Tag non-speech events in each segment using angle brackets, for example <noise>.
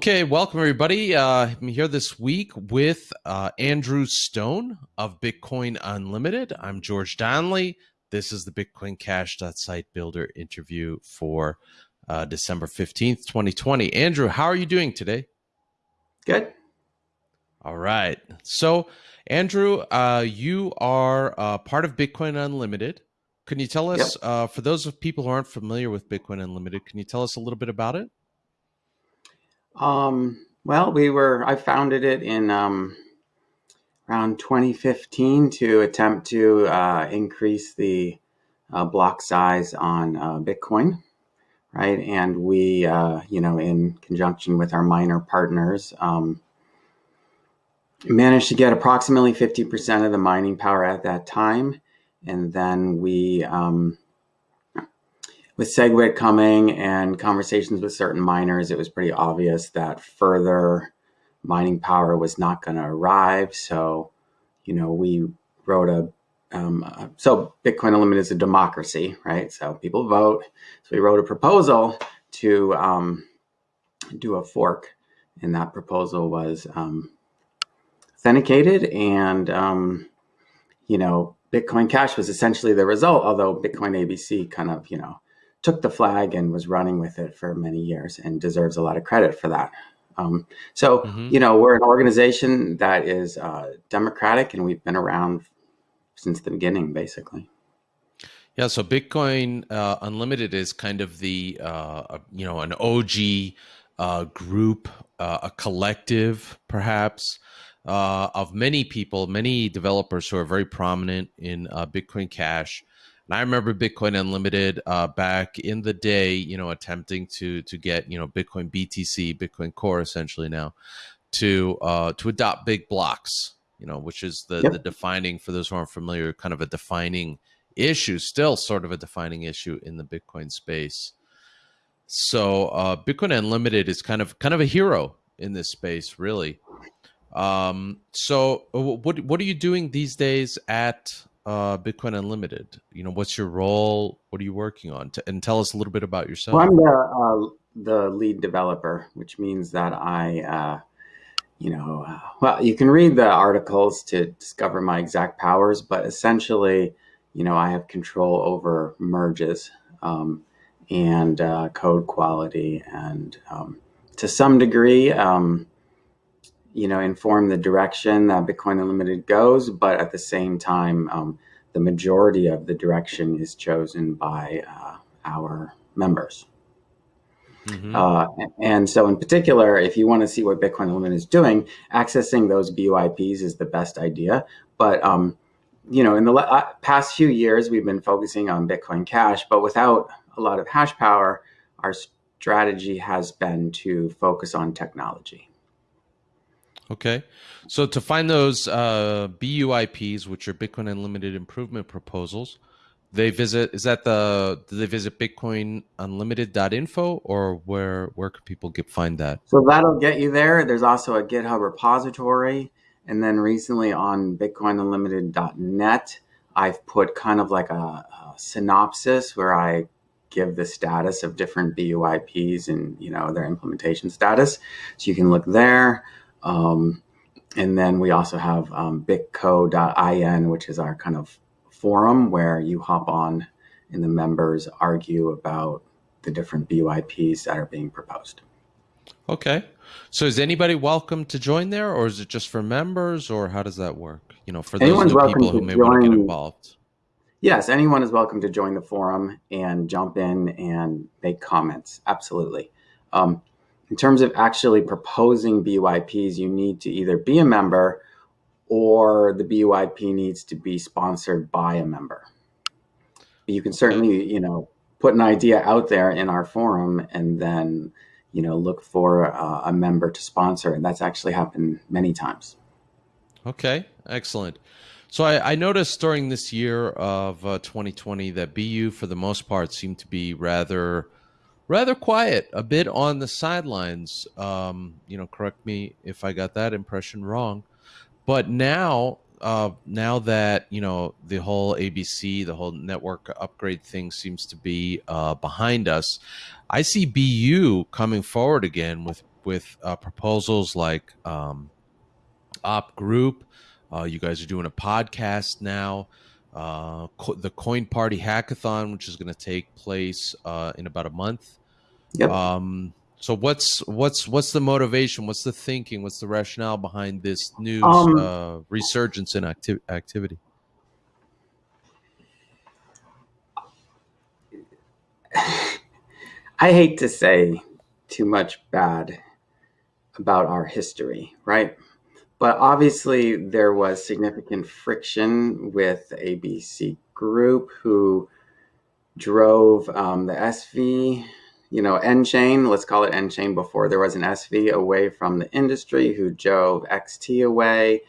Okay, welcome everybody. Uh, I'm here this week with uh, Andrew Stone of Bitcoin Unlimited. I'm George Donnelly. This is the Bitcoin Cash site builder interview for uh, December 15th, 2020. Andrew, how are you doing today? Good. All right. So, Andrew, uh, you are uh, part of Bitcoin Unlimited. Can you tell us, yep. Uh, for those of people who aren't familiar with Bitcoin Unlimited, can you tell us a little bit about it? Um, well, we were, I founded it in um, around 2015 to attempt to uh, increase the uh, block size on uh, Bitcoin, right? And we, uh, you know, in conjunction with our miner partners, um, managed to get approximately 50% of the mining power at that time. And then we, um, with SegWit coming and conversations with certain miners, it was pretty obvious that further mining power was not going to arrive. So, you know, we wrote a um, so Bitcoin Unlimited is a democracy, right? So people vote. So we wrote a proposal to um, do a fork, and that proposal was um, authenticated, and um, you know, Bitcoin Cash was essentially the result. Although Bitcoin ABC kind of, you know, took the flag and was running with it for many years and deserves a lot of credit for that. Um, so, mm-hmm. you know, we're an organization that is uh, democratic and we've been around since the beginning, basically. Yeah, so Bitcoin uh, Unlimited is kind of the, uh, you know, an OG uh, group, uh, a collective, perhaps, uh, of many people, many developers who are very prominent in Bitcoin Cash and I remember Bitcoin Unlimited uh, back in the day, you know, attempting to to get you know Bitcoin BTC, Bitcoin Core, essentially now, to uh, to adopt big blocks, you know, which is the yep. the defining for those who aren't familiar, kind of a defining issue, still sort of a defining issue in the Bitcoin space. So uh, Bitcoin Unlimited is kind of kind of a hero in this space, really. Um, so uh, what what are you doing these days at uh, Bitcoin Unlimited? You know, what's your role? What are you working on? T- and tell us a little bit about yourself. Well, I'm the uh, the lead developer, which means that I, uh, you know, uh, well, you can read the articles to discover my exact powers, but essentially, you know, I have control over merges um, and uh, code quality, and um, to some degree. Um, you know, inform the direction that Bitcoin Unlimited goes, but at the same time, um, the majority of the direction is chosen by uh, our members. Mm-hmm. Uh, and so, in particular, if you want to see what Bitcoin Unlimited is doing, accessing those BUIPs is the best idea. But um, you know, in the uh, past few years, we've been focusing on Bitcoin Cash, but without a lot of hash power, our strategy has been to focus on technology. Okay. So to find those uh, BUIPs, which are Bitcoin Unlimited Improvement Proposals, they visit is that the do they visit bitcoinunlimited.info or where where could people get find that? So that'll get you there. There's also a github repository. And then recently on bitcoinunlimited.net i've put kind of like a, a synopsis where i give the status of different buips and you know their implementation status. So you can look there um, and then we also have um, bitco.in, which is our kind of forum where you hop on and the members argue about the different BUIPs that are being proposed. Okay. So is anybody welcome to join there or is it just for members or how does that work? You know, for those people who may join, want to get involved. Yes, anyone is welcome to join the forum and jump in and make comments. Absolutely. Um, in terms of actually proposing BUIPs, you need to either be a member or the BUIP needs to be sponsored by a member. You can certainly, you know, put an idea out there in our forum and then, you know, look for uh, a member to sponsor. And that's actually happened many times. Okay, excellent. So I, I noticed during this year of uh, 2020 that BU, for the most part, seemed to be rather rather quiet, a bit on the sidelines. Um, you know, correct me if I got that impression wrong. But now, uh, now that you know the whole ABC, the whole network upgrade thing seems to be uh, behind us, I see BU coming forward again with with uh, proposals like um, Op Group. Uh, you guys are doing a podcast now. Uh, co- the Coin Party Hackathon, which is going to take place uh, in about a month. Yep. Um, so what's what's what's the motivation? What's the thinking? What's the rationale behind this new Um, uh, resurgence in acti- activity? <sighs> I hate to say too much bad about our history, right? But obviously, there was significant friction with ABC Group, who drove um, the SV, you know, nChain, let's call it nChain before there was an SV, away from the industry, who drove XT away.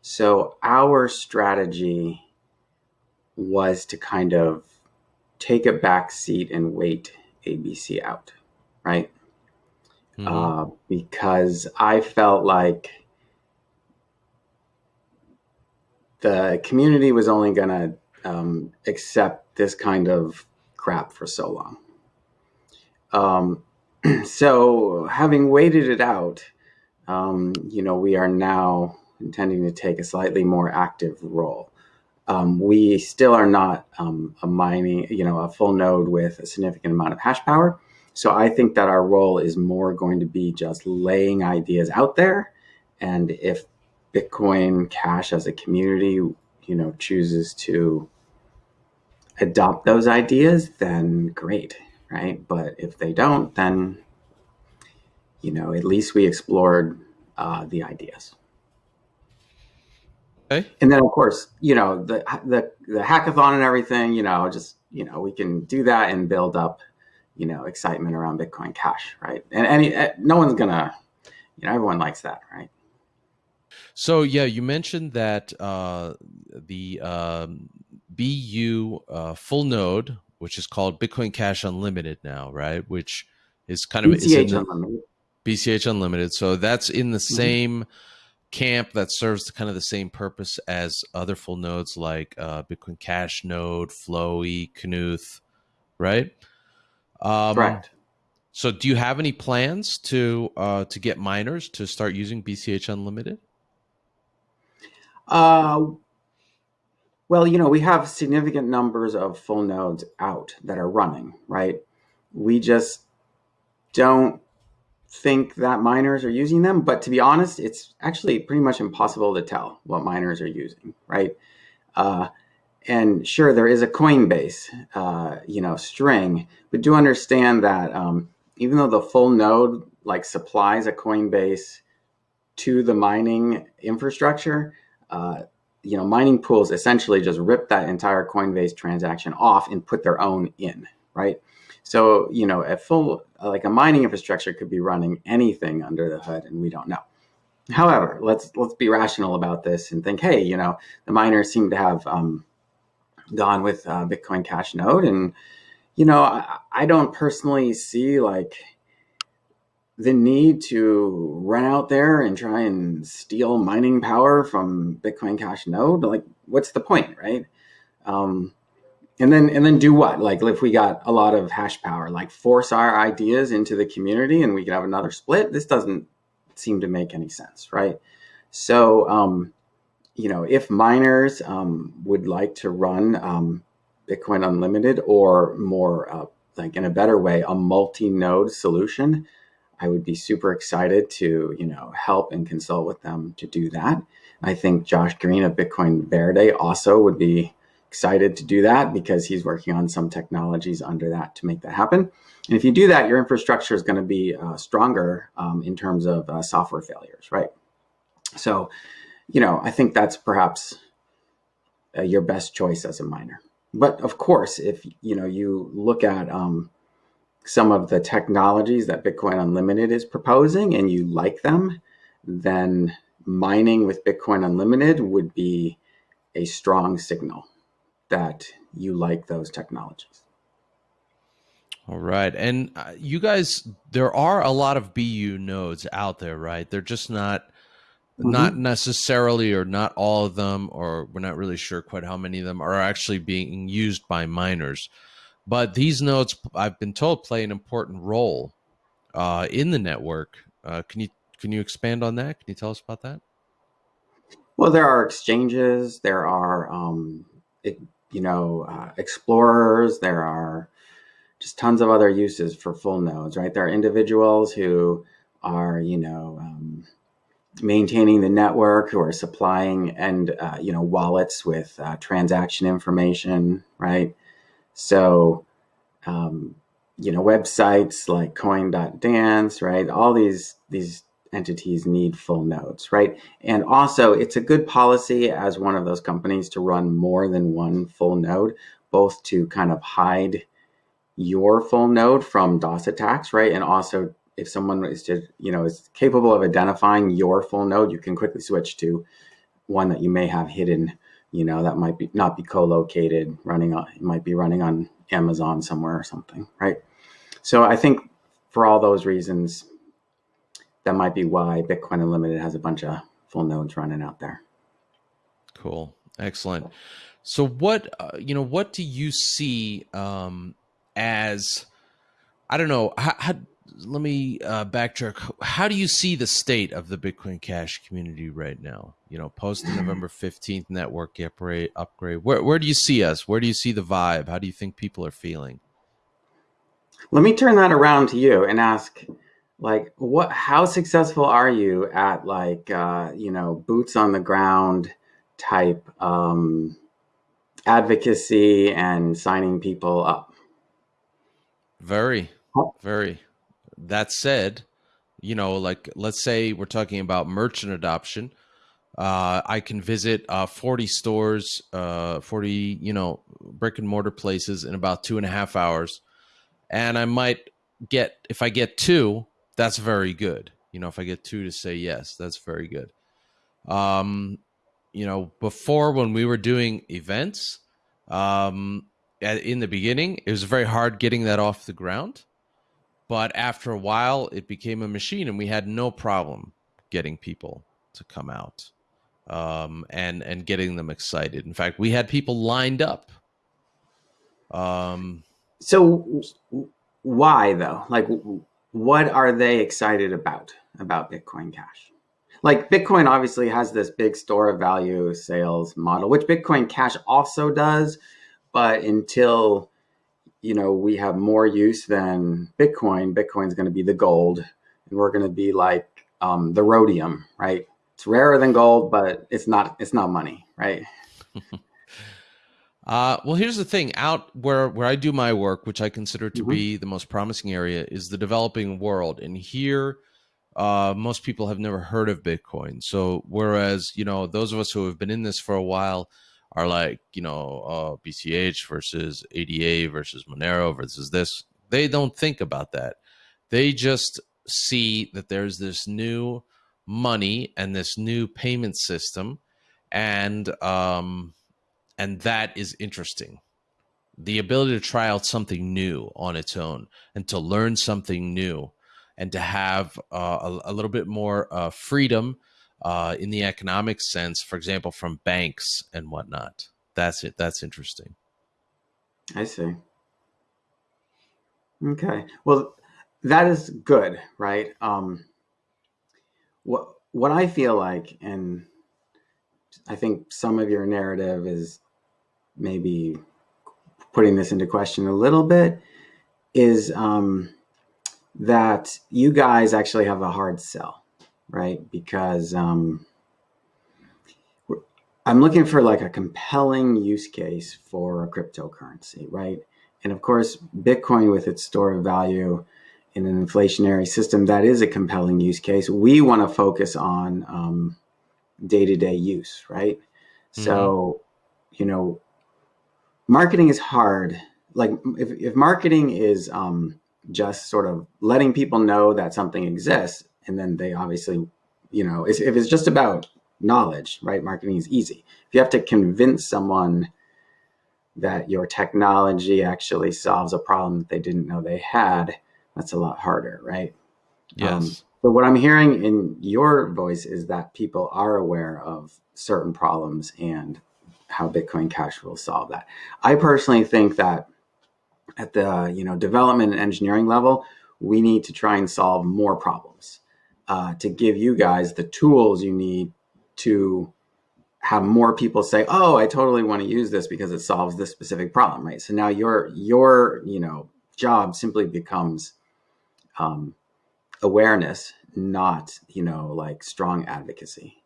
So, our strategy was to kind of take a back seat and wait ABC out, right? Mhm. uh, because I felt like the community was only going to um, accept this kind of crap for so long. Um, <clears throat> so, having waited it out, um, you know, we are now intending to take a slightly more active role. Um, we still are not um, a mining, you know, a full node with a significant amount of hash power. So I think that our role is more going to be just laying ideas out there. And if Bitcoin Cash as a community, you know, chooses to adopt those ideas, then great, right? But if they don't, then, you know, at least we explored uh, the ideas. Okay. And then, of course, you know, the, the, the hackathon and everything, you know, just, you know, we can do that and build up you know excitement around bitcoin cash right and any eh, no one's gonna you know everyone likes that right So yeah, you mentioned that uh, the um, BU uh, full node, which is called Bitcoin Cash Unlimited now, right? Which is kind of BCH the- unlimited BCH Unlimited. So that's in the Mhm. same camp that serves the kind of the same purpose as other full nodes like uh, Bitcoin Cash Node, Flowee, Knuth, right? Um, correct So do you have any plans to uh, to get miners to start using BCH Unlimited? uh, well you know we have significant numbers of full nodes out that are running right? We just don't think that miners are using them but to be honest it's actually pretty much impossible to tell what miners are using right? Uh, and sure there is a coinbase uh, you know string but do understand that um, even though the full node like supplies a coinbase to the mining infrastructure uh, you know mining pools essentially just rip that entire coinbase transaction off and put their own in right? So you know a full like a mining infrastructure could be running anything under the hood and we don't know. However let's let's be rational about this and think hey you know the miners seem to have um, gone with uh, bitcoin cash node and you know I, I don't personally see like the need to run out there and try and steal mining power from bitcoin cash node? Like what's the point right? Um, and then and then do what? Like if we got a lot of hash power like force our ideas into the community and we could have another split this doesn't seem to make any sense right? So um, you know if miners um, would like to run um, bitcoin unlimited or more uh, like in a better way a multi-node solution i would be super excited to you know help and consult with them to do that i think josh green of bitcoin verde also would be excited to do that because he's working on some technologies under that to make that happen. And if you do that, your infrastructure is going to be uh, stronger um, in terms of uh, software failures, right? So, you know, I think that's perhaps uh, your best choice as a miner. But of course, if you know you look at um, some of the technologies that Bitcoin Unlimited is proposing and you like them, then mining with Bitcoin Unlimited would be a strong signal that you like those technologies. All right. And uh, you guys, there are a lot of BU nodes out there, right? They're just not. Not necessarily, or not all of them, or we're not really sure quite how many of them are actually being used by miners. But these nodes, I've been told, play an important role uh, in the network Uh, can you can you expand on that? Can you tell us about that? Well, there are exchanges. There are um, it, you know uh, explorers. There are just tons of other uses for full nodes, right? There are individuals who are you know um, maintaining the network, who are supplying and uh, you know wallets with uh, transaction information, right? So, um, you know, websites like Coin.dance, right? All these these entities need full nodes, right? And also, it's a good policy as one of those companies to run more than one full node, both to kind of hide your full node from DOS attacks, right? And also if someone is to, you know, is capable of identifying your full node, you can quickly switch to one that you may have hidden, you know, that might be not be co-located running on, it might be running on Amazon somewhere or something, right? So I think for all those reasons, that might be why Bitcoin Unlimited has a bunch of full nodes running out there. Cool. Excellent. So what, uh, you know, what do you see um, as, I don't know, how, how let me uh, backtrack. How do you see the state of the Bitcoin Cash community right now? You know, post the November fifteenth network upgrade. Upgrade. Where where do you see us? Where do you see the vibe? How do you think people are feeling? Let me turn that around to you and ask, like, what? How successful are you at like, uh, you know, boots on the ground type um, advocacy and signing people up? Very, very that said, you know, like let's say we're talking about merchant adoption. Uh, I can visit uh, 40 stores, uh, 40, you know, brick and mortar places in about two and a half hours. And I might get, if I get two, that's very good. You know, if I get two to say yes, that's very good. Um, you know, before when we were doing events, um, in the beginning, it was very hard getting that off the ground. But after a while, it became a machine, and we had no problem getting people to come out um, and and getting them excited. In fact, we had people lined up. Um, so why though? Like, what are they excited about about Bitcoin Cash? Like Bitcoin obviously has this big store of value sales model, which Bitcoin Cash also does, but until you know, we have more use than Bitcoin, Bitcoin's going to be the gold, and we're going to be like um, the rhodium, right? It's rarer than gold, but it's not it's not money, right? <laughs> uh, well, here's the thing: out where where I do my work, which I consider to mm -hmm. be the most promising area, is the developing world, and here. Uh, most people have never heard of Bitcoin. So, whereas, you know, those of us who have been in this for a while, are like, you know, uh, BCH versus ADA versus Monero versus this. They don't think about that. They just see that there's this new money and this new payment system, and um, and that is interesting. The ability to try out something new on its own and to learn something new and to have uh, a, a, little bit more uh, freedom uh, in the economic sense, for example, from banks and whatnot. That's it. That's interesting. I see. Okay. Well, that is good, right? Um, what what I feel like, and I think some of your narrative is maybe putting this into question a little bit, is um, that you guys actually have a hard sell right? Because um, I'm looking for like a compelling use case for a cryptocurrency, right? And of course, Bitcoin with its store of value in an inflationary system, that is a compelling use case. We want to focus on um, day-to-day -day use, right? Mm -hmm. So, you know, marketing is hard. Like if, if marketing is um, just sort of letting people know that something exists, and then they obviously, you know, if it's just about knowledge, right? Marketing is easy. If you have to convince someone that your technology actually solves a problem that they didn't know they had, that's a lot harder, right? Yes. Um, but what I'm hearing in your voice is that people are aware of certain problems and how Bitcoin Cash will solve that. I personally think that at the you know development and engineering level, we need to try and solve more problems uh, to give you guys the tools you need to have more people say, "Oh, I totally want to use this because it solves this specific problem." Right. So now your your you know job simply becomes um, awareness, not you know like strong advocacy.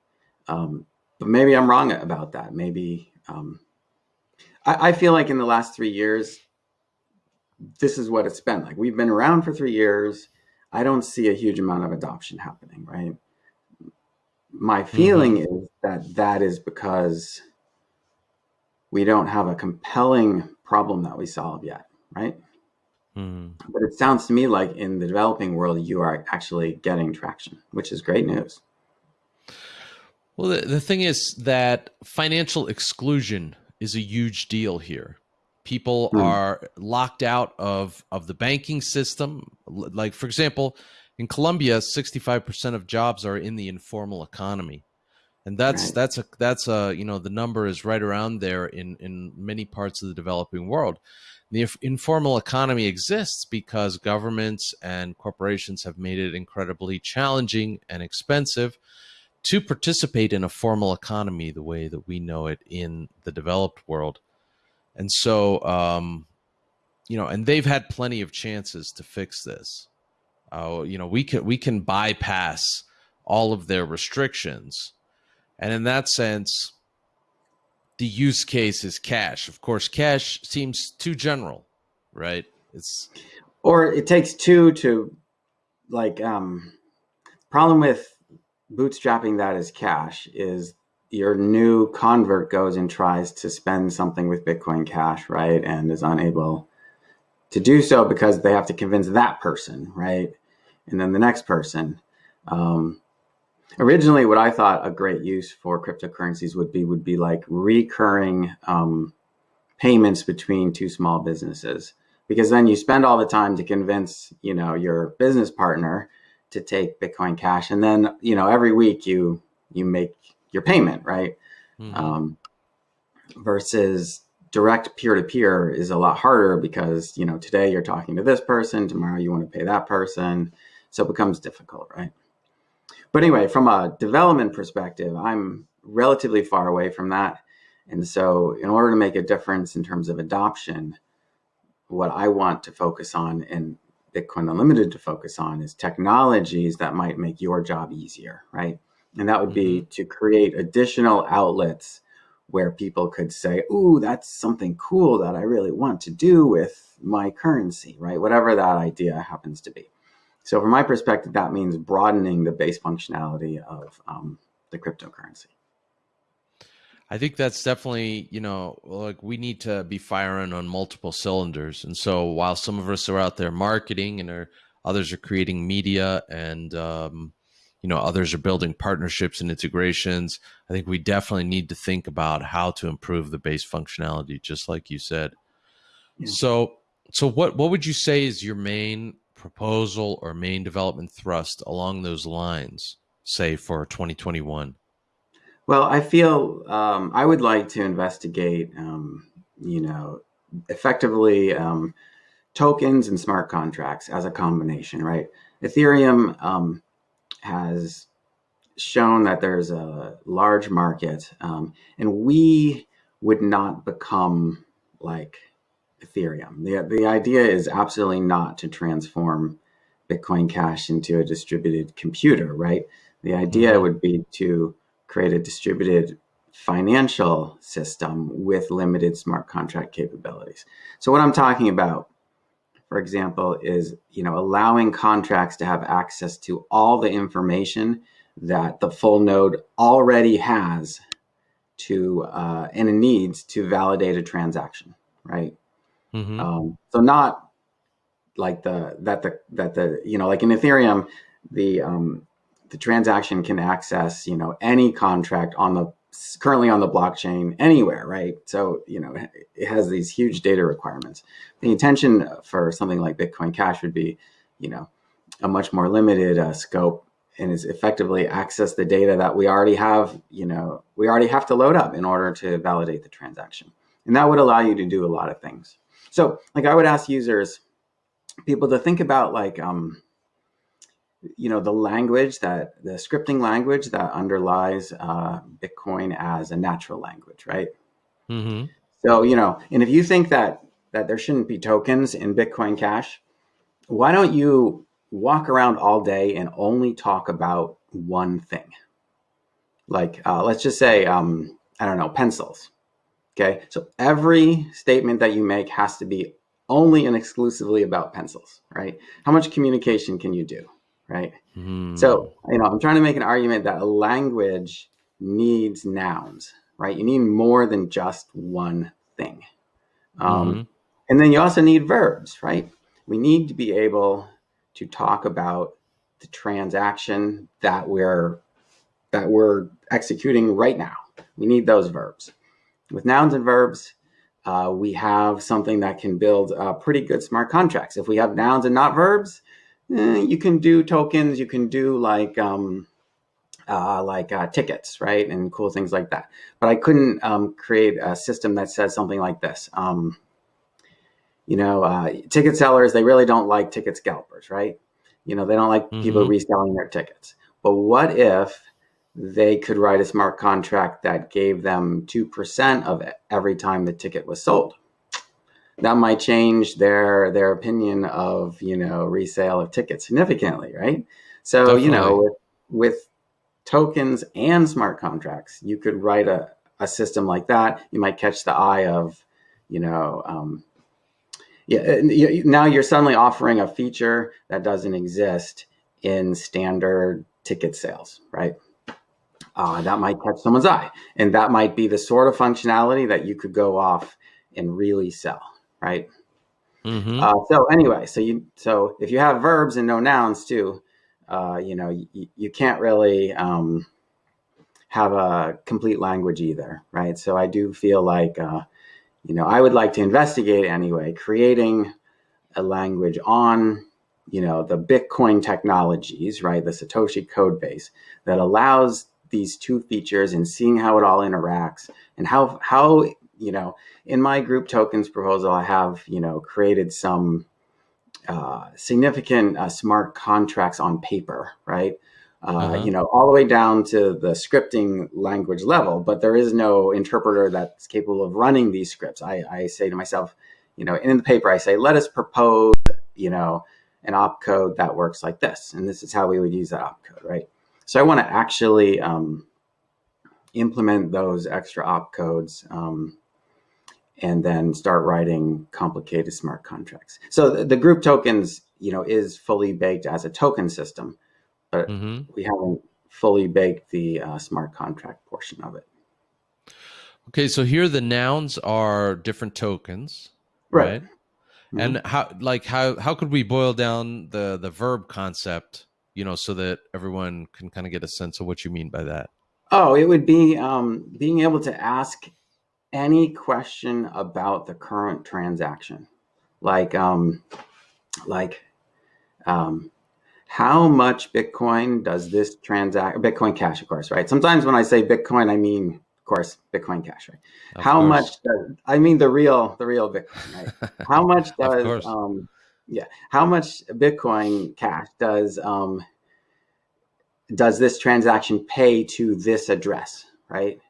Um, but maybe I'm wrong about that. Maybe um, I, I feel like in the last three years, this is what it's been like. We've been around for three years. I don't see a huge amount of adoption happening, right? My feeling mm-hmm. is that that is because we don't have a compelling problem that we solve yet, right? Mm. But it sounds to me like in the developing world, you are actually getting traction, which is great news. Well, the, the thing is that financial exclusion is a huge deal here. People mm. are locked out of, of the banking system. Like, for example, in Colombia, 65% of jobs are in the informal economy. And that's right. that's a that's a you know the number is right around there in in many parts of the developing world. The informal economy exists because governments and corporations have made it incredibly challenging and expensive to participate in a formal economy the way that we know it in the developed world. And so, um, you know, and they've had plenty of chances to fix this. Uh, you know, we can we can bypass all of their restrictions, and in that sense, the use case is cash. Of course, cash seems too general, right? It's or it takes two to like um problem with bootstrapping that as cash is your new convert goes and tries to spend something with Bitcoin Cash, right? And is unable to do so because they have to convince that person, right? And then the next person. Um, originally what I thought a great use for cryptocurrencies would be would be like recurring um, payments between two small businesses because then you spend all the time to convince you know your business partner to take Bitcoin Cash, and then you know every week you you make your payment right. Mm-hmm. Um, versus direct peer to peer is a lot harder because you know today you're talking to this person, tomorrow you want to pay that person, so it becomes difficult, right? But anyway, from a development perspective, I'm relatively far away from that. And so, in order to make a difference in terms of adoption, what I want to focus on and Bitcoin Unlimited to focus on is technologies that might make your job easier, right? And that would be mm-hmm. to create additional outlets where people could say, Ooh, that's something cool that I really want to do with my currency, right? Whatever that idea happens to be. So from my perspective, that means broadening the base functionality of um, the cryptocurrency. I think that's definitely, you know, like we need to be firing on multiple cylinders. And so while some of us are out there marketing and are, others are creating media and, um, you know, others are building partnerships and integrations, I think we definitely need to think about how to improve the base functionality, just like you said. Yeah. So, so what, what would you say is your main proposal or main development thrust along those lines, say for 2021? Well, I feel um, I would like to investigate, um, you know, effectively um, tokens and smart contracts as a combination, right? Ethereum um, has shown that there's a large market, um, and we would not become like Ethereum. The, the idea is absolutely not to transform Bitcoin Cash into a distributed computer, right? The idea mm-hmm. would be to create a distributed financial system with limited smart contract capabilities. So what I'm talking about, for example, is you know allowing contracts to have access to all the information that the full node already has to uh, and it needs to validate a transaction, right? Mm-hmm. Um, so not like the that the that the you know like in Ethereum, the um, the transaction can access you know any contract on the currently on the blockchain anywhere, right? So you know it has these huge data requirements. The intention for something like Bitcoin Cash would be, you know, a much more limited uh, scope and is effectively access the data that we already have. You know, we already have to load up in order to validate the transaction, and that would allow you to do a lot of things. So like I would ask users, people to think about like um, you know, the language that the scripting language that underlies uh, Bitcoin as a natural language, right? Mm-hmm. So, you know, and if you think that that there shouldn't be tokens in Bitcoin Cash, why don't you walk around all day and only talk about one thing? Like, uh, let's just say, um, I don't know, pencils. Okay, so every statement that you make has to be only and exclusively about pencils, right? How much communication can you do, right? Mm. So, you know, I'm trying to make an argument that a language needs nouns, right? You need more than just one thing. Um, Mhm. And then you also need verbs, right? We need to be able to talk about the transaction that we're that we're executing right now. We need those verbs. With nouns and verbs, uh, we have something that can build uh, pretty good smart contracts. If we have nouns and not verbs, eh, you can do tokens. You can do like um, uh, like uh, tickets, right, and cool things like that. But I couldn't um, create a system that says something like this. Um, you know, uh, ticket sellers they really don't like ticket scalpers, right? You know, they don't like people Mhm. reselling their tickets. But what if they could write a smart contract that gave them 2% of it every time the ticket was sold? That might change their their opinion of, you know, resale of tickets significantly, right? So, you know, with, with tokens and smart contracts, you could write a, a system like that. You might catch the eye of, you know, um, yeah, you- now you're suddenly offering a feature that doesn't exist in standard ticket sales, right? Uh, that might catch someone's eye, and that might be the sort of functionality that you could go off and really sell, right? Mhm. Uh, so anyway, so you so if you have verbs and no nouns too, uh, you know you, you can't really um, have a complete language either, right? So I do feel like uh, you know I would like to investigate anyway, creating a language on you know the Bitcoin technologies, right? The Satoshi code base that allows these two features and seeing how it all interacts and how how you know in my group tokens proposal, I have you know created some uh, significant uh, smart contracts on paper, right? Uh, Uh-huh. You know, all the way down to the scripting language level, but there is no interpreter that's capable of running these scripts. I, I say to myself, you know, in the paper, I say, let us propose, you know, an opcode that works like this, and this is how we would use that opcode, right? So I want to actually um, implement those extra opcodes. Um, and then start writing complicated smart contracts. So the, the group tokens, you know, is fully baked as a token system, but Mhm. we haven't fully baked the uh, smart contract portion of it. Okay, so here the nouns are different tokens, Right. right? And how like how how could we boil down the the verb concept, you know, so that everyone can kind of get a sense of what you mean by that? Oh, it would be um, being able to ask any question about the current transaction, like um, like um, how much Bitcoin does this transact? Bitcoin Cash, of course, right? Sometimes when I say Bitcoin, I mean, of course, Bitcoin Cash, right? Of how course. much? Does, I mean the real, the real Bitcoin, right? <laughs> How much does um, yeah? How much Bitcoin Cash does um, does this transaction pay to this address, right?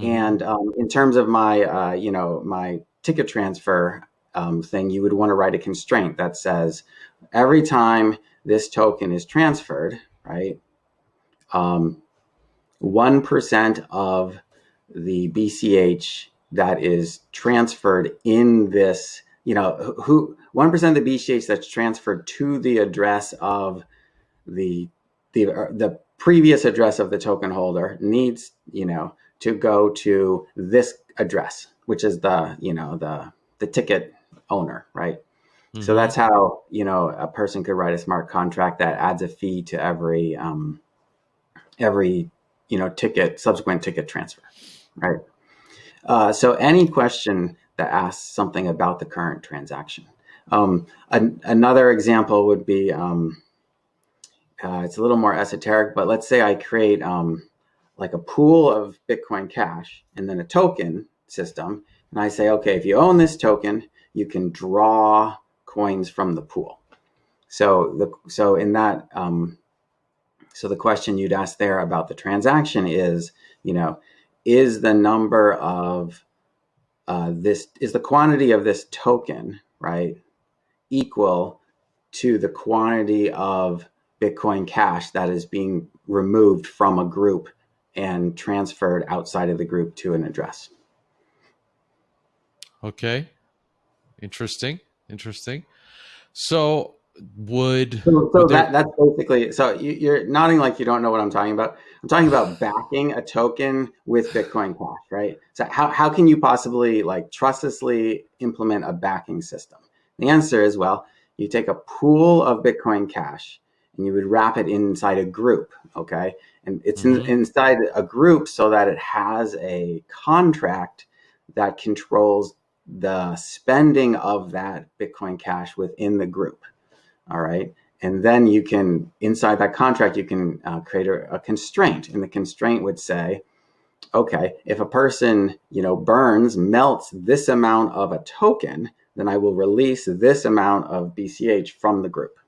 Mhm. And um, in terms of my, uh, you know, my ticket transfer um, thing, you would want to write a constraint that says every time this token is transferred, right, um, 1% of the BCH that is transferred in this, you know, who 1% of the BCH that's transferred to the address of the the uh, the previous address of the token holder needs, you know, to go to this address, which is the, you know, the the ticket owner, right? So Mhm. that's how you know a person could write a smart contract that adds a fee to every um, every you know ticket subsequent ticket transfer, right? Uh, so any question that asks something about the current transaction. Um, an, another example would be um, uh, it's a little more esoteric, but let's say I create um, like a pool of Bitcoin Cash and then a token system, and I say, okay, if you own this token, you can draw coins from the pool. So the so in that um, So the question you'd ask there about the transaction is, you know, is the number of uh, this, is the quantity of this token, right, equal to the quantity of Bitcoin Cash that is being removed from a group and transferred outside of the group to an address. Okay. Interesting. Interesting. So would so, so would that that's basically so you, are nodding like you don't know what I'm talking about. I'm talking about <sighs> backing a token with Bitcoin Cash, right? So how how can you possibly like trustlessly implement a backing system? The answer is well, you take a pool of Bitcoin Cash and you would wrap it inside a group, okay? And it's mm -hmm. in, mm-hmm. inside a group so that it has a contract that controls the spending of that Bitcoin Cash within the group, all right? And then you can, inside that contract, you can uh, create a, a constraint. And the constraint would say, okay, if a person, you know, burns, melts this amount of a token, then I will release this amount of BCH from the group.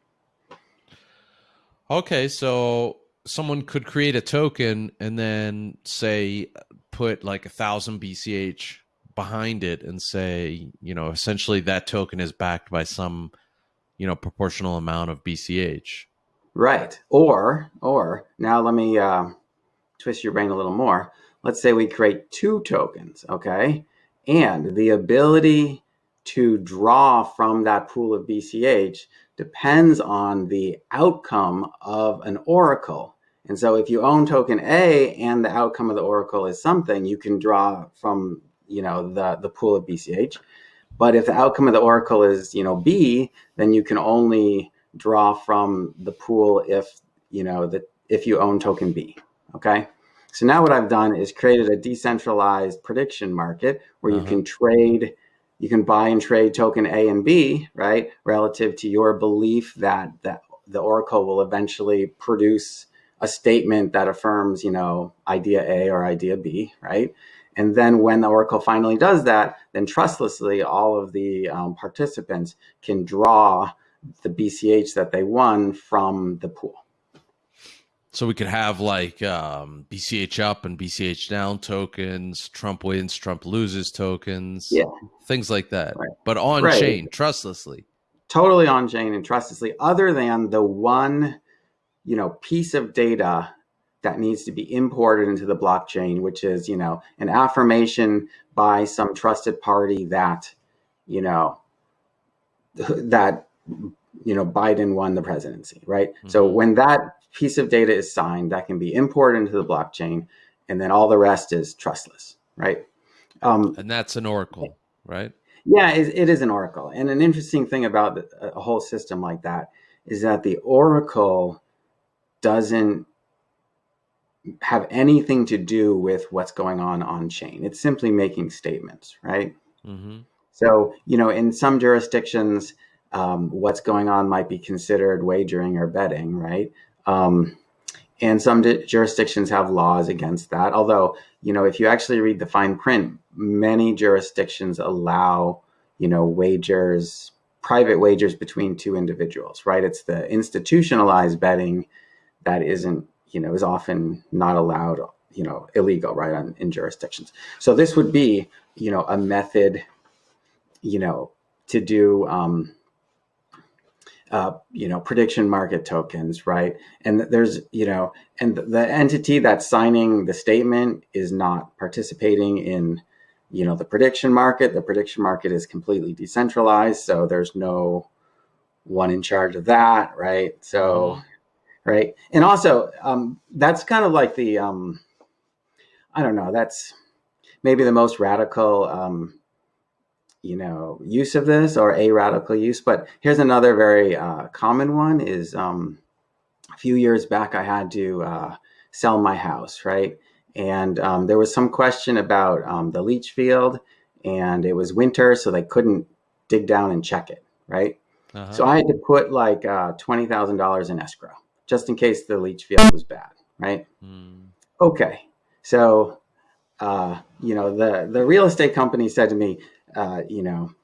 Okay, so someone could create a token and then say put like a thousand BCH behind it and say, you know, essentially that token is backed by some, you know, proportional amount of BCH. Right. Or, or now let me uh, twist your brain a little more. Let's say we create two tokens, okay? And the ability to draw from that pool of BCH depends on the outcome of an oracle. And so if you own token A and the outcome of the oracle is something, you can draw from, you know, the, the pool of BCH. But if the outcome of the oracle is, you know, B, then you can only draw from the pool if, you know, that if you own token B, okay? So now what I've done is created a decentralized prediction market where uh -huh. you uh-huh. can trade you can buy and trade token A and B, right? Relative to your belief that, that the Oracle will eventually produce a statement that affirms, you know, idea A or idea B, right? And then when the Oracle finally does that, then trustlessly, all of the um, participants can draw the BCH that they won from the pool. So we could have like um, BCH up and BCH down tokens, Trump wins, Trump loses tokens, yeah, things like that. Right. But on right. chain, trustlessly. Totally on chain and trustlessly, other than the one, you know, piece of data that needs to be imported into the blockchain, which is, you know, an affirmation by some trusted party that, you know, <laughs> that you know Biden won the presidency, right? Mm -hmm. So mm-hmm. when that piece of data is signed that can be imported into the blockchain, and then all the rest is trustless, right? Um, and that's an oracle, right? Yeah, it, it is an oracle. And an interesting thing about a whole system like that is that the oracle doesn't have anything to do with what's going on on chain. It's simply making statements, right? Mm -hmm. So, you know, in some jurisdictions, um, what's going on might be considered wagering or betting, right? Um, and some jurisdictions have laws against that. Although, you know, if you actually read the fine print, many jurisdictions allow, you know, wagers, private wagers between two individuals, right? It's the institutionalized betting that isn't, you know, is often not allowed, you know, illegal, right, on, in jurisdictions. So this would be, you know, a method, you know, to do, um, uh, you know, prediction market tokens, right? And there's, you know, and the entity that's signing the statement is not participating in, you know, the prediction market. The prediction market is completely decentralized, so there's no one in charge of that, right? So, mm-hmm. right, and also um, that's kind of like the, um, I don't know, that's maybe the most radical um, you know, use of this or a radical use. But here's another very uh, common one is um, a few years back, I had to uh, sell my house, right? And um, there was some question about um, the leach field and it was winter, so they couldn't dig down and check it, right? Uh -huh. So I had to put like uh, $20,000 in escrow just in case the leach field was bad, right? Mm. Okay, so, uh, you know, the, the real estate company said to me, uh, you know,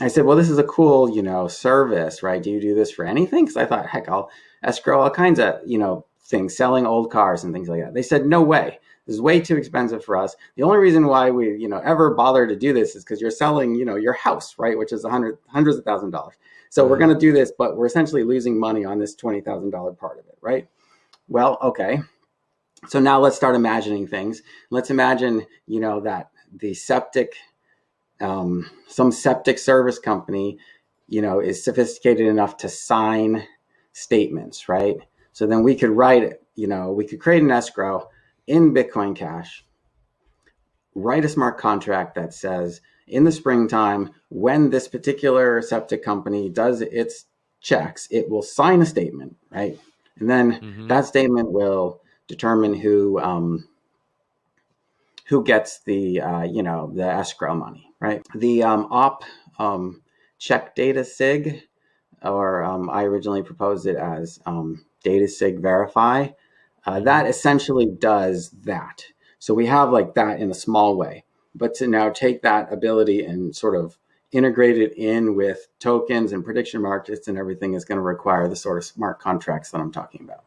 I said, well, this is a cool, you know, service, right? Do you do this for anything? Because I thought, heck, I'll escrow all kinds of, you know, things, selling old cars and things like that. They said, no way. This is way too expensive for us. The only reason why we, you know, ever bother to do this is because you're selling, you know, your house, right? Which is a hundred, hundreds of thousand dollars. So we're going to do this, but we're essentially losing money on this $20,000 part of it, right? Well, okay. So now let's start imagining things. Let's imagine, you know, that the septic, um, some septic service company, you know, is sophisticated enough to sign statements, right? So then we could write, you know, we could create an escrow in Bitcoin Cash, write a smart contract that says in the springtime, when this particular septic company does its checks, it will sign a statement, right? And then mm-hmm. that statement will determine who um, who gets the uh, you know the escrow money, right? The um, op um, check data sig, or um, I originally proposed it as um, data sig verify. Uh, that essentially does that. So we have like that in a small way, but to now take that ability and sort of integrate it in with tokens and prediction markets and everything is going to require the sort of smart contracts that I'm talking about.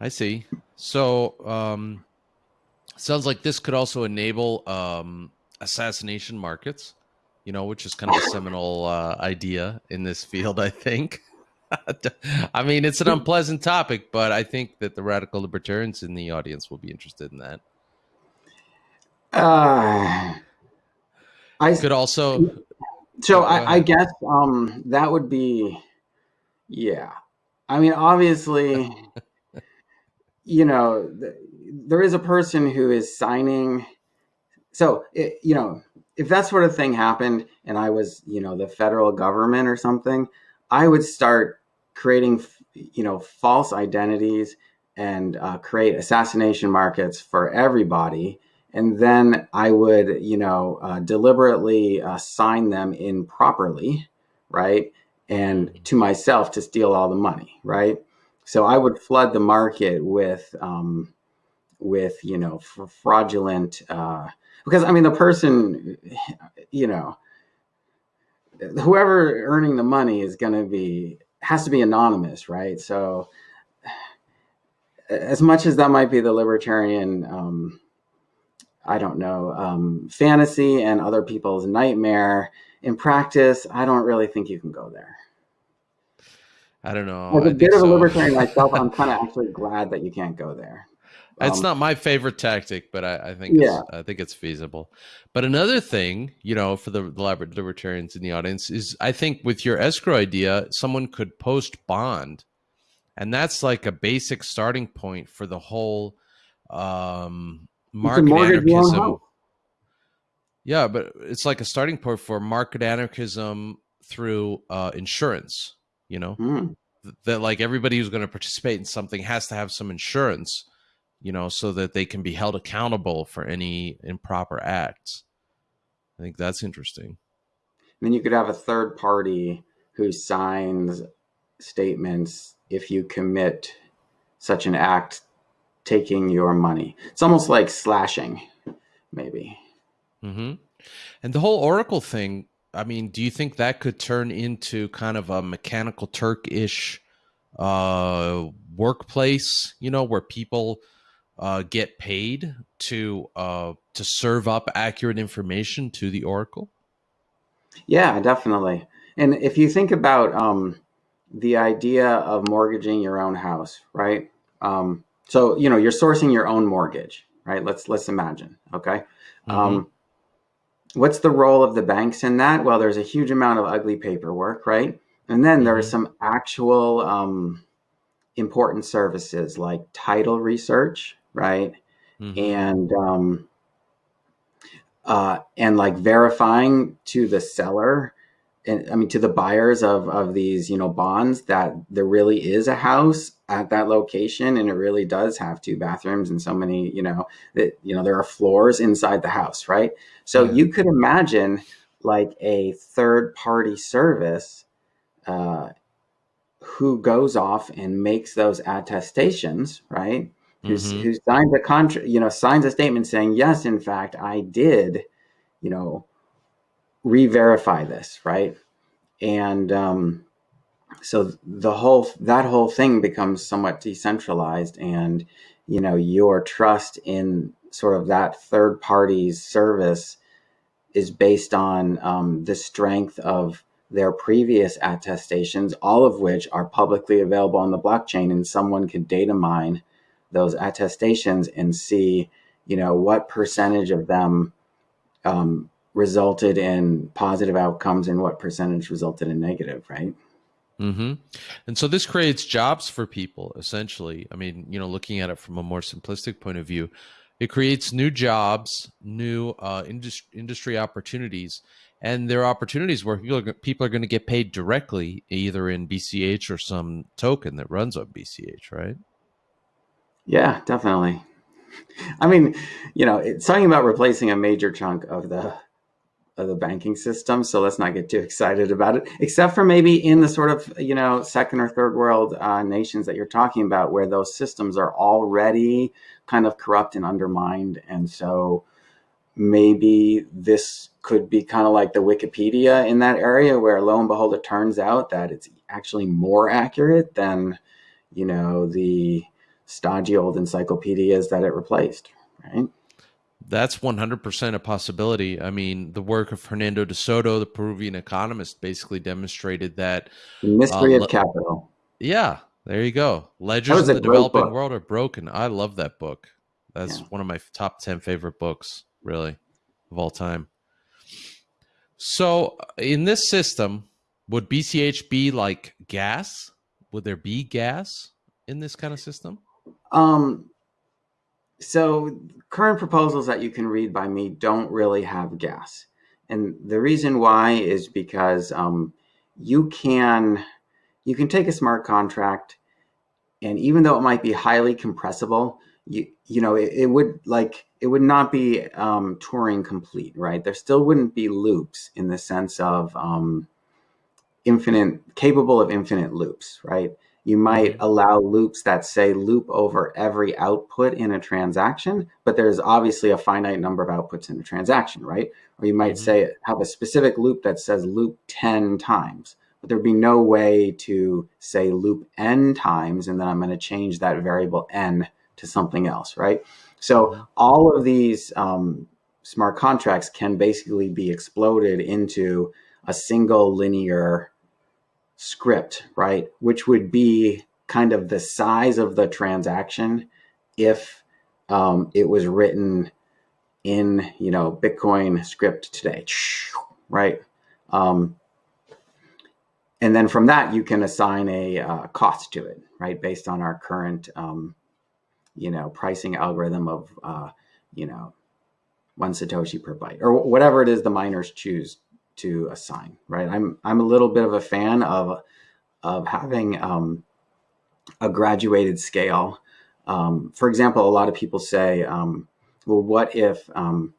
I see. So, um, sounds like this could also enable um, assassination markets, you know, which is kind of a seminal uh, idea in this field, I think. <laughs> I mean, it's an unpleasant topic, but I think that the radical libertarians in the audience will be interested in that. Uh, I could also. So I, I, guess um, that would be, yeah. I mean, obviously, <laughs> you know, th- there is a person who is signing. So it, you know, if that sort of thing happened, and I was, you know, the federal government or something, I would start creating, you know, false identities and uh, create assassination markets for everybody. And then I would, you know, uh, deliberately uh, sign them improperly, right? And to myself to steal all the money, right? So I would flood the market with, um, with you know, fraudulent, uh, because I mean, the person, you know, whoever earning the money is going to be has to be anonymous, right? So, as much as that might be the libertarian, um, I don't know, um, fantasy and other people's nightmare, in practice, I don't really think you can go there. I don't know. As a bit of a libertarian myself, I'm <laughs> kind of actually glad that you can't go there. It's um, not my favorite tactic, but I, I think yeah. I think it's feasible. But another thing, you know, for the, the libertarians in the audience is, I think with your escrow idea, someone could post bond, and that's like a basic starting point for the whole um, market anarchism. Yeah, but it's like a starting point for market anarchism through uh, insurance. You know, mm. that like everybody who's going to participate in something has to have some insurance you know, so that they can be held accountable for any improper acts. I think that's interesting. then you could have a third party who signs statements if you commit such an act taking your money. It's almost like slashing, maybe. Mm-hmm. And the whole Oracle thing, I mean, do you think that could turn into kind of a mechanical Turk ish uh, workplace, you know, where people uh, get paid to uh, to serve up accurate information to the Oracle? Yeah, definitely. And if you think about um, the idea of mortgaging your own house, right? Um, so you know you're sourcing your own mortgage, right? Let's let's imagine. Okay. Mm-hmm. Um, what's the role of the banks in that? Well, there's a huge amount of ugly paperwork, right? And then mm-hmm. there are some actual um, important services like title research, right? Mm-hmm. And um, uh, and like verifying to the seller and I mean to the buyers of of these you know bonds that there really is a house at that location and it really does have two bathrooms and so many you know that you know there are floors inside the house right so yeah. you could imagine like a third party service uh, who goes off and makes those attestations right who's, mm-hmm. who signs a contract, you know, signs a statement saying, yes, in fact, I did, you know, re-verify this, right? And um, so the whole that whole thing becomes somewhat decentralized and you know your trust in sort of that third party's service is based on um, the strength of their previous attestations, all of which are publicly available on the blockchain, and someone could data mine those attestations and see, you know, what percentage of them um, resulted in positive outcomes and what percentage resulted in negative, right? Mm-hmm. And so this creates jobs for people, essentially. I mean, you know, looking at it from a more simplistic point of view, it creates new jobs, new uh, industry, industry opportunities, and there are opportunities where people are, people are going to get paid directly, either in BCH or some token that runs on BCH, right? Yeah, definitely. I mean, you know, it's talking about replacing a major chunk of the of the banking system. So let's not get too excited about it, except for maybe in the sort of, you know, second or third world uh, nations that you're talking about, where those systems are already kind of corrupt and undermined. And so maybe this could be kind of like the Wikipedia in that area, where lo and behold, it turns out that it's actually more accurate than, you know, the stodgy old encyclopedias that it replaced, right? That's 100% a possibility. I mean, the work of Fernando de Soto, the Peruvian economist, basically demonstrated that the mystery uh, of capital. Yeah, there you go. Ledgers in the developing book. world are broken. I love that book. That's yeah. one of my top 10 favorite books, really, of all time. So, in this system, would BCH be like gas? Would there be gas in this kind of system? Um, so current proposals that you can read by me don't really have gas. And the reason why is because um, you can you can take a smart contract and even though it might be highly compressible, you you know it, it would like it would not be um, Turing complete, right? There still wouldn't be loops in the sense of um, infinite capable of infinite loops, right? You might allow loops that say loop over every output in a transaction, but there's obviously a finite number of outputs in a transaction, right? Or you might mm-hmm. say have a specific loop that says loop 10 times, but there'd be no way to say loop n times, and then I'm going to change that variable n to something else, right? So mm-hmm. all of these um, smart contracts can basically be exploded into a single linear script, right? Which would be kind of the size of the transaction if um, it was written in, you know, Bitcoin script today, <sniffs> right? Um, and then from that, you can assign a uh, cost to it, right? Based on our current, um, you know, pricing algorithm of, uh, you know, one Satoshi per byte or whatever it is the miners choose to assign, right? I'm I'm a little bit of a fan of of having um, a graduated scale. Um, for example, a lot of people say, um, well, what if um,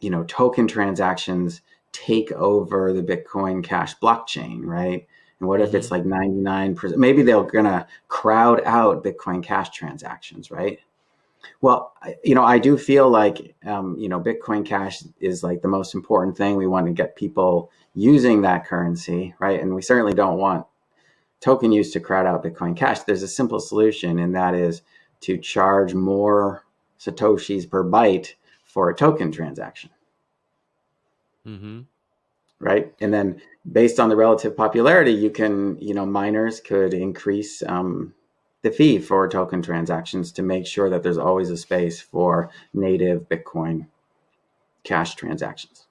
you know token transactions take over the Bitcoin Cash blockchain, right? And what if it's mm-hmm. like 99%? Maybe they're gonna crowd out Bitcoin Cash transactions, right? Well, you know, I do feel like, um, you know, Bitcoin Cash is like the most important thing. We want to get people using that currency, right? And we certainly don't want token use to crowd out Bitcoin Cash. There's a simple solution, and that is to charge more Satoshis per byte for a token transaction. Mm-hmm. Right. And then based on the relative popularity, you can, you know, miners could increase um, the fee for token transactions to make sure that there's always a space for native Bitcoin cash transactions.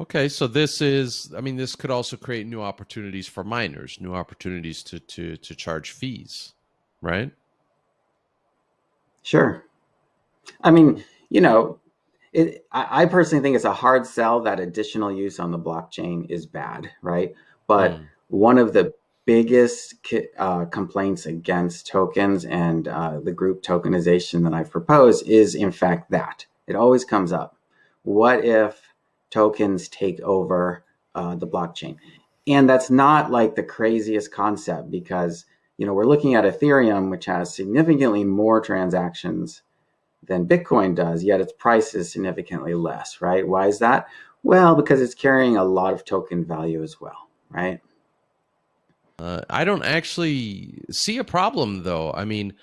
Okay, so this is, I mean, this could also create new opportunities for miners, new opportunities to to to charge fees, right? Sure. I mean, you know, it, I, I personally think it's a hard sell that additional use on the blockchain is bad, right? But mm. one of the biggest uh, complaints against tokens and uh, the group tokenization that I've proposed is, in fact, that it always comes up. What if tokens take over uh, the blockchain? And that's not like the craziest concept because you know we're looking at Ethereum, which has significantly more transactions than Bitcoin does, yet its price is significantly less, right? Why is that? Well, because it's carrying a lot of token value as well, right? Uh, I don't actually see a problem though. I mean,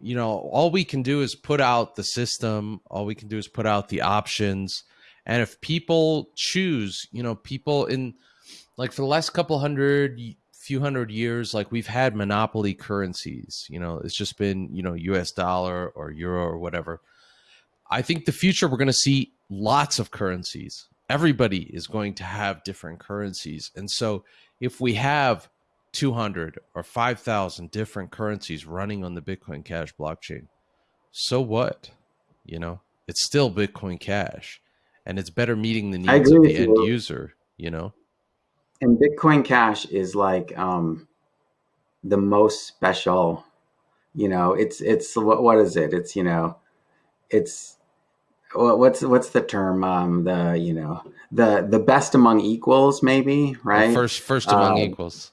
you know, all we can do is put out the system. All we can do is put out the options. And if people choose, you know, people in like for the last couple hundred, few hundred years, like we've had monopoly currencies. You know, it's just been, you know, US dollar or euro or whatever. I think the future we're going to see lots of currencies. Everybody is going to have different currencies. And so if we have 200 or 5,000 different currencies running on the Bitcoin Cash blockchain, so what? You know, it's still Bitcoin Cash and it's better meeting the needs of the end you. user, you know? And Bitcoin Cash is like um, the most special, you know, it's, it's, what, what is it? It's, you know, it's, what's what's the term um the you know the the best among equals maybe right first first among um, equals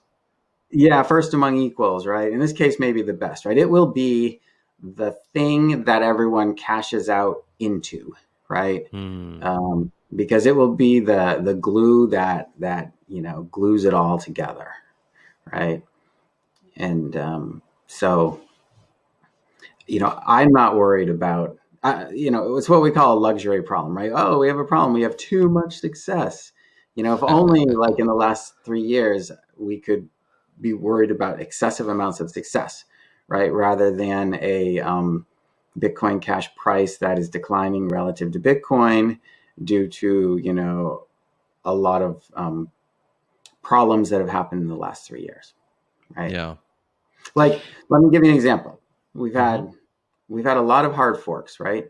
yeah, first among equals, right? In this case, maybe the best, right? It will be the thing that everyone cashes out into, right? Mm. Um, because it will be the the glue that that you know glues it all together, right? And um, so, you know, I'm not worried about. Uh, you know, it's what we call a luxury problem, right? Oh, we have a problem. We have too much success. You know, if <laughs> only like in the last three years we could be worried about excessive amounts of success, right? Rather than a um, Bitcoin Cash price that is declining relative to Bitcoin due to, you know, a lot of um, problems that have happened in the last three years, right? Yeah. Like, let me give you an example. We've had mm-hmm. we've had a lot of hard forks, right?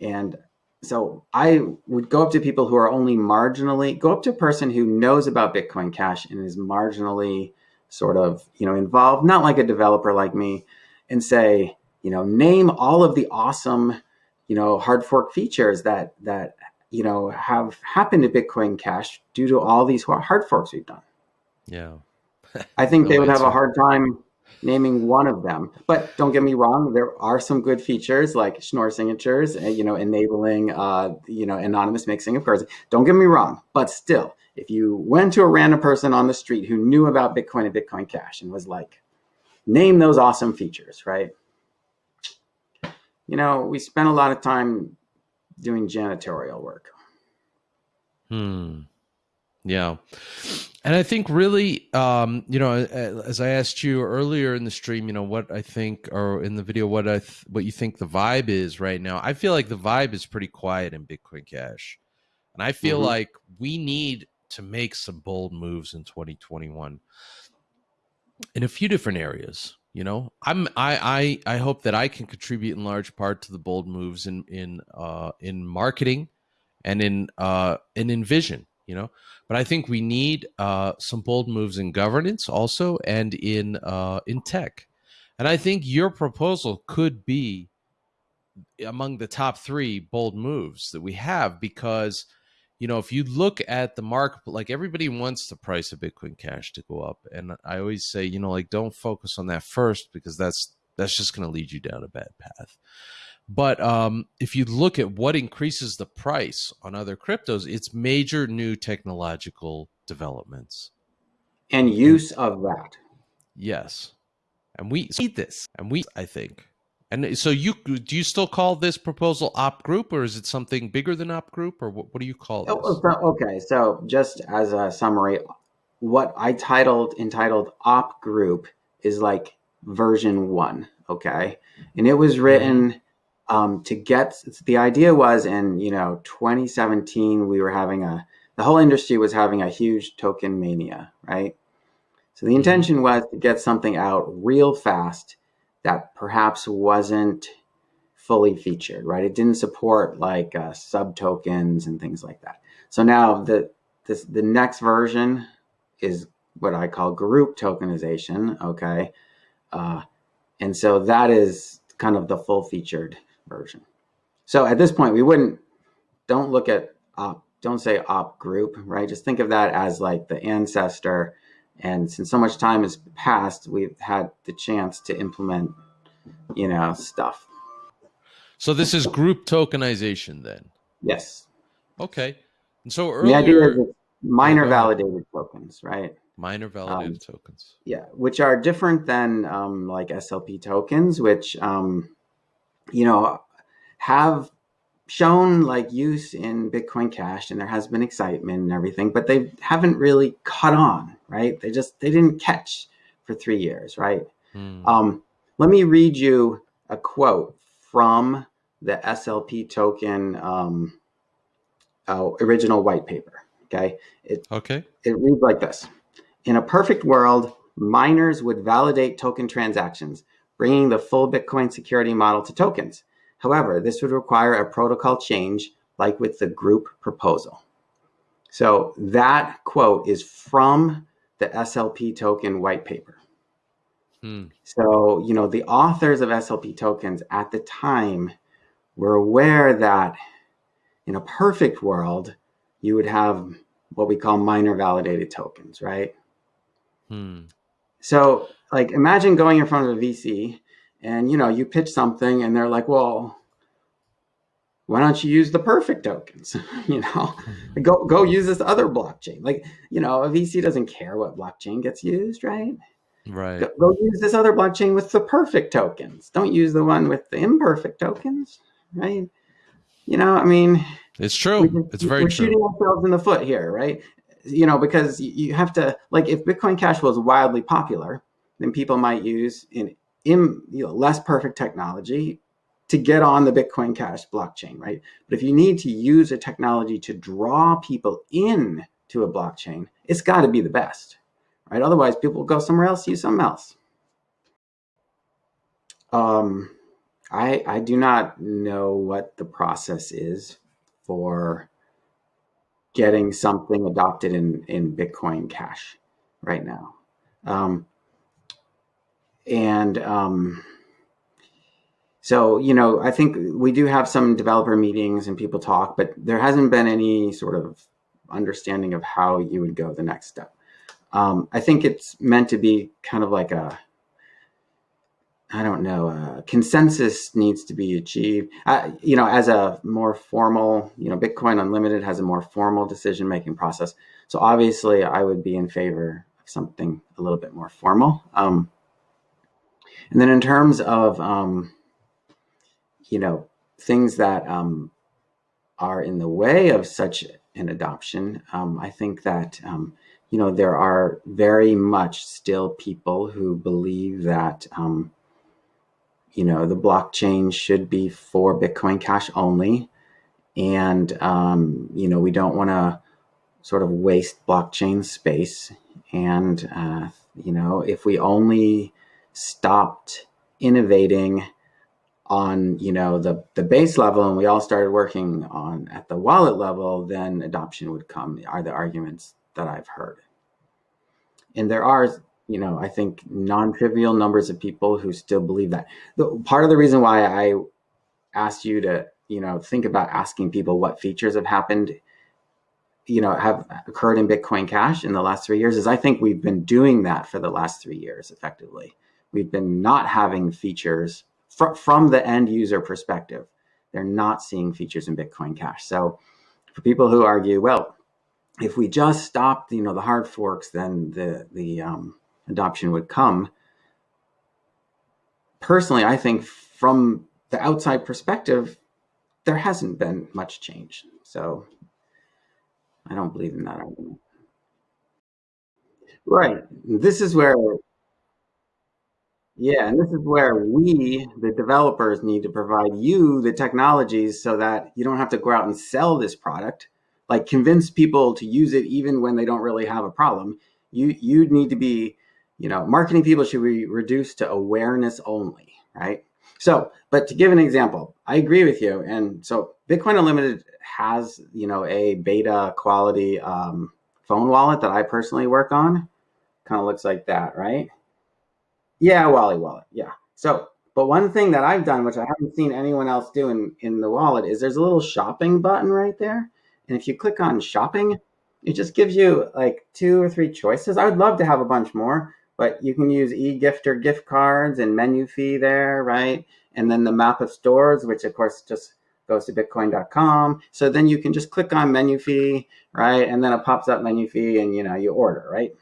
And so I would go up to people who are only marginally go up to a person who knows about Bitcoin Cash and is marginally sort of, you know, involved, not like a developer like me, and say, you know, name all of the awesome, you know, hard fork features that that you know have happened to Bitcoin Cash due to all these hard forks we've done. Yeah, <laughs> I think they would have a hard time naming one of them. But don't get me wrong, there are some good features like Schnorr signatures, eh, you know, enabling, uh, you know, anonymous mixing of cards. Don't get me wrong, but still, if you went to a random person on the street who knew about Bitcoin and Bitcoin Cash and was like, name those awesome features, right? You know, we spent a lot of time doing janitorial work. Hmm. Yeah. And I think really, um, you know, as I asked you earlier in the stream, you know, what I think, or in the video, what I, th- what you think the vibe is right now. I feel like the vibe is pretty quiet in Bitcoin Cash, and I feel mm-hmm. like we need to make some bold moves in 2021 in a few different areas you know? I'm i i i hope that i can contribute in large part to the bold moves in in uh in marketing and in uh and in vision you know? But i think we need uh some bold moves in governance also and in uh in tech. And i think your proposal could be among the top 3 bold moves that we have because you know, if you look at the market, like everybody wants the price of Bitcoin Cash to go up, and I always say, you know, like don't focus on that first because that's that's just going to lead you down a bad path. But um, if you look at what increases the price on other cryptos, it's major new technological developments and use of that. Yes, and we see this, and we, I think, and so you do you still call this proposal op group or is it something bigger than op group or what, what do you call it? Oh, okay, so just as a summary, what I titled entitled op group is like version one, okay? And it was written um, to get the idea was in you know 2017 we were having a the whole industry was having a huge token mania, right? So the mm-hmm. intention was to get something out real fast that perhaps wasn't fully featured, right? It didn't support like uh, sub tokens and things like that. So now the this the next version is what I call group tokenization. Okay, uh, and so that is kind of the full featured version. So at this point, we wouldn't don't look at op, don't say op group, right? Just think of that as like the ancestor and since so much time has passed, we've had the chance to implement, you know, stuff. So this is group tokenization then? Yes. Okay. And so earlier... The idea is miner validated tokens, right? Miner validated um, tokens. Yeah, which are different than um, like SLP tokens, which um, you know have shown like use in Bitcoin Cash, and there has been excitement and everything, but they haven't really caught on, right? They just they didn't catch for three years, right? Hmm. Um, let me read you a quote from the SLP token um, uh, original white paper. Okay. It, okay. It reads like this. In a perfect world, miners would validate token transactions, bringing the full Bitcoin security model to tokens. However, this would require a protocol change like with the group proposal. So that quote is from the SLP token white paper. Hmm. So, you know, the authors of SLP tokens at the time were aware that in a perfect world, you would have what we call miner validated tokens, right? Hmm. So, like, imagine going in front of a VC and, you know, you pitch something and they're like, well, why don't you use the perfect tokens? <laughs> you know, hmm. go, go use this other blockchain. Like, you know, a VC doesn't care what blockchain gets used, right? Right. Go, go use this other blockchain with the perfect tokens. Don't use the one with the imperfect tokens, right? You know, I mean, it's true. it's very we're true. shooting ourselves in the foot here, right? You know, because you have to like if Bitcoin Cash was wildly popular, then people might use in in you know, less perfect technology to get on the Bitcoin Cash blockchain, right? But if you need to use a technology to draw people in to a blockchain, it's got to be the best, right? Otherwise, people will go somewhere else, use something else. Um, I, I do not know what the process is for getting something adopted in, in Bitcoin Cash right now. Um, and um, so, you know, I think we do have some developer meetings and people talk, but there hasn't been any sort of understanding of how you would go the next step. Um, I think it's meant to be kind of like a I don't know, uh, consensus needs to be achieved. Uh, you know, as a more formal, you know, Bitcoin Unlimited has a more formal decision making process. So obviously, I would be in favor of something a little bit more formal. Um, and then in terms of, um, you know, things that um, are in the way of such an adoption, um, I think that um, you know there are very much still people who believe that um, you know, the blockchain should be for Bitcoin Cash only. And, um, you know, we don't want to sort of waste blockchain space. And, uh, you know, if we only stopped innovating on, you know, the, the base level and we all started working on at the wallet level, then adoption would come, are the arguments that I've heard. And there are you know, I think non-trivial numbers of people who still believe that. The, part of the reason why I asked you to, you know, think about asking people what features have happened, you know, have occurred in Bitcoin Cash in the last three years is I think we've been doing that for the last three years effectively. We've been not having features fr from the end user perspective. They're not seeing features in Bitcoin Cash. So for people who argue, well, if we just stopped, you know, the hard forks, then the the um, adoption would come. Personally, I think from the outside perspective, there hasn't been much change. So I don't believe in that argument. Right. This is where, yeah, and this is where we, the developers, need to provide you the technologies so that you don't have to go out and sell this product, like convince people to use it even when they don't really have a problem. You you need to be you know, marketing people should be reduced to awareness only, right? So, but to give an example, I agree with you. And so Bitcoin Unlimited has, you know, a beta quality um, phone wallet that I personally work on. Kind of looks like that, right? Yeah, Wally wallet. Yeah. So, but one thing that I've done, which I haven't seen anyone else do in, in the wallet, is there's a little shopping button right there. And if you click on shopping, it just gives you like two or three choices. I would love to have a bunch more, but you can use eGifter gift cards and Menufy there, right? And then the map of stores, which of course just goes to bitcoin.com. So then you can just click on Menufy, right? And then it pops up Menufy and you know, you order, right?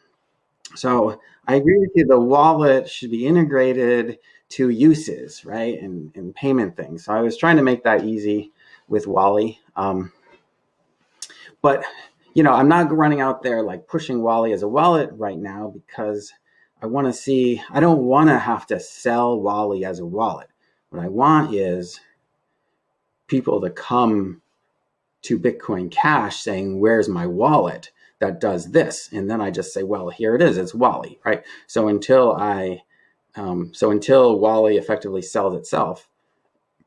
So I agree with you. The wallet should be integrated to uses, right, and, and payment things. So I was trying to make that easy with Wally. Um, but you know, I'm not running out there like pushing Wally as a wallet right now because I want to see. I don't want to have to sell Wally as a wallet. What I want is people to come to Bitcoin Cash saying, "Where's my wallet?" That does this. And then I just say, well, here it is, it's Wally, right? So until I, um, so until Wally effectively sells itself,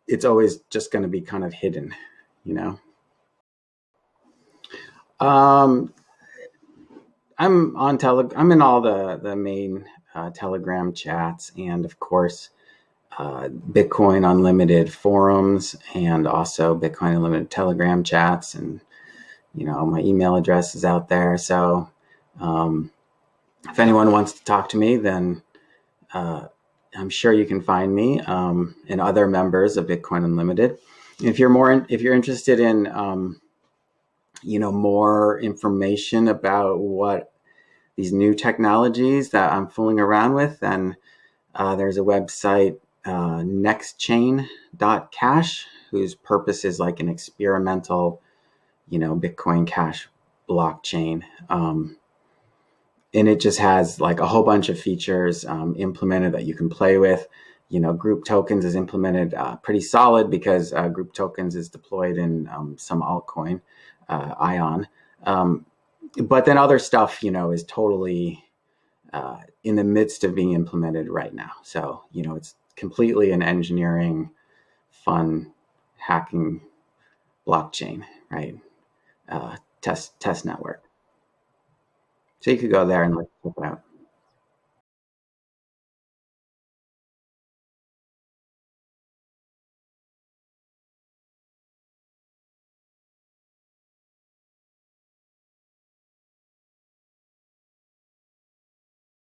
it's always just going to be kind of hidden, you know? Um, I'm on tele, I'm in all the, the main uh, Telegram chats and of course, uh, Bitcoin Unlimited forums and also Bitcoin Unlimited Telegram chats and you know, my email address is out there. So um, if anyone wants to talk to me, then uh, I'm sure you can find me um, and other members of Bitcoin Unlimited. If you're more, in, if you're interested in, um, you know, more information about what these new technologies that I'm fooling around with, then uh, there's a website, uh, nextchain.cash, whose purpose is like an experimental you know, Bitcoin Cash blockchain. Um, and it just has like a whole bunch of features um, implemented that you can play with. You know, group tokens is implemented uh, pretty solid because uh, group tokens is deployed in um, some altcoin, uh, Ion. Um, but then other stuff, you know, is totally uh, in the midst of being implemented right now. So, you know, it's completely an engineering, fun, hacking blockchain, right? Uh, test test network. So you could go there and look it out.